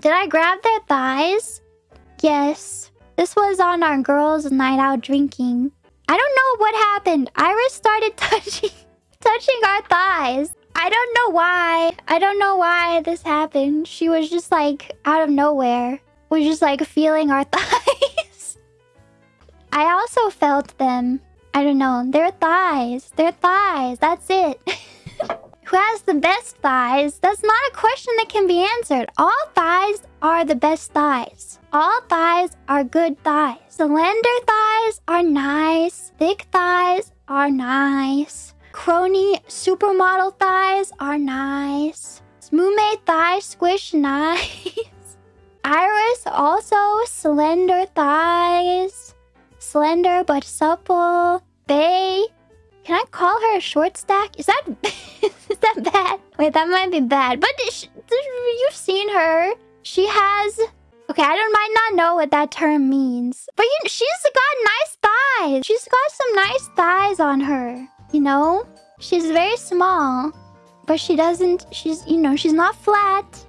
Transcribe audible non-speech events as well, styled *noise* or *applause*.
Did I grab their thighs? Yes. This was on our girls' night out drinking. I don't know what happened. Iris started *laughs* touching touching our thighs. I don't know why. I don't know why this happened. She was just like out of nowhere. Was just like feeling our *laughs* thighs. I also felt them. I don't know. Their thighs. Their thighs. That's it. *laughs* Who has the best thighs? That's not a question that can be answered. All thighs are the best thighs. All thighs are good thighs. Slender thighs are nice. Thick thighs are nice. Crony supermodel thighs are nice. Smooth thighs squish *laughs* nice. Iris also slender thighs. Slender but supple. Bay. Can I call her a short stack? Is that *laughs* Wait, that might be bad. But you've seen her. She has... Okay, I don't might not know what that term means. But you, she's got nice thighs. She's got some nice thighs on her. You know? She's very small. But she doesn't... She's, you know, she's not flat.